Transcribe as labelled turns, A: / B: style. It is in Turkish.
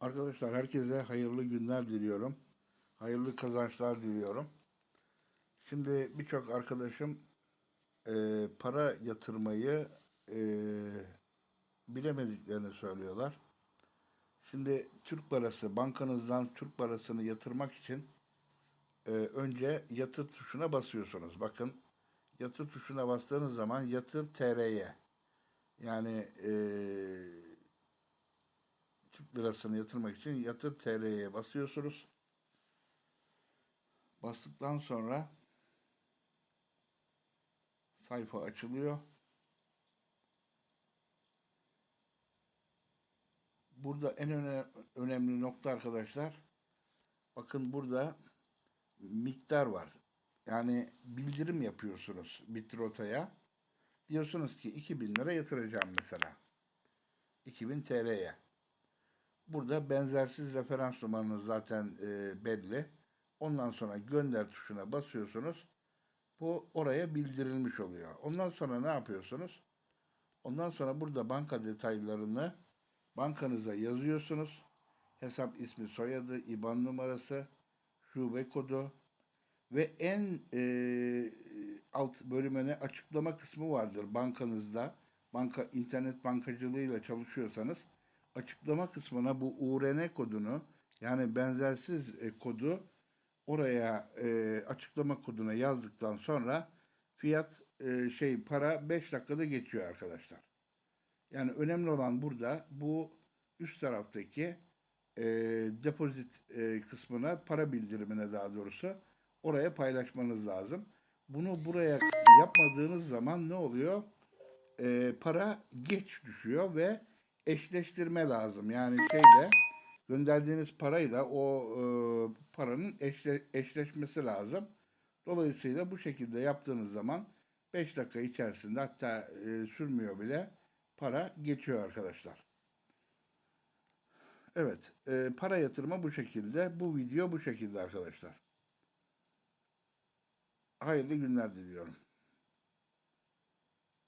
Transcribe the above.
A: Arkadaşlar herkese hayırlı günler diliyorum. Hayırlı kazançlar diliyorum. Şimdi birçok arkadaşım e, para yatırmayı e, bilemediklerini söylüyorlar. Şimdi Türk parası, bankanızdan Türk parasını yatırmak için e, önce yatır tuşuna basıyorsunuz. Bakın yatır tuşuna bastığınız zaman yatır TR'ye yani e, Türk lirasını yatırmak için yatır TL'ye basıyorsunuz. Bastıktan sonra sayfa açılıyor. Burada en öne- önemli nokta arkadaşlar. Bakın burada miktar var. Yani bildirim yapıyorsunuz Bitrota'ya. Diyorsunuz ki 2000 lira yatıracağım mesela. 2000 TL'ye. Burada benzersiz referans numaranız zaten e, belli. Ondan sonra gönder tuşuna basıyorsunuz. Bu oraya bildirilmiş oluyor. Ondan sonra ne yapıyorsunuz? Ondan sonra burada banka detaylarını bankanıza yazıyorsunuz. Hesap ismi, soyadı, IBAN numarası, şube kodu ve en e, alt bölümüne açıklama kısmı vardır bankanızda. Banka internet bankacılığıyla çalışıyorsanız açıklama kısmına bu URN kodunu yani benzersiz e, kodu oraya e, açıklama koduna yazdıktan sonra fiyat e, şey para 5 dakikada geçiyor arkadaşlar. Yani önemli olan burada bu üst taraftaki e, depozit kısmına para bildirimine daha doğrusu oraya paylaşmanız lazım. Bunu buraya yapmadığınız zaman ne oluyor? E, para geç düşüyor ve eşleştirme lazım. Yani şeyle gönderdiğiniz parayla o e, paranın eşle, eşleşmesi lazım. Dolayısıyla bu şekilde yaptığınız zaman 5 dakika içerisinde hatta e, sürmüyor bile para geçiyor arkadaşlar. Evet, e, para yatırma bu şekilde. Bu video bu şekilde arkadaşlar. Hayırlı günler diliyorum.